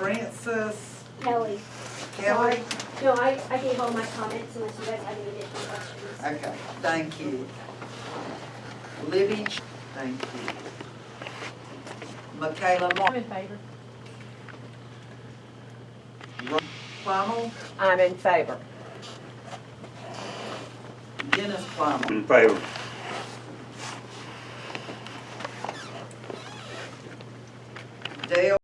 Francis, Kelly. Kelly? No, I, I gave all my comments unless you guys have any additional questions. Okay, thank you. Libby, thank you. Michaela Moore, in favor. Plummel, I'm in favor. Dennis Plummel, In favor. Dale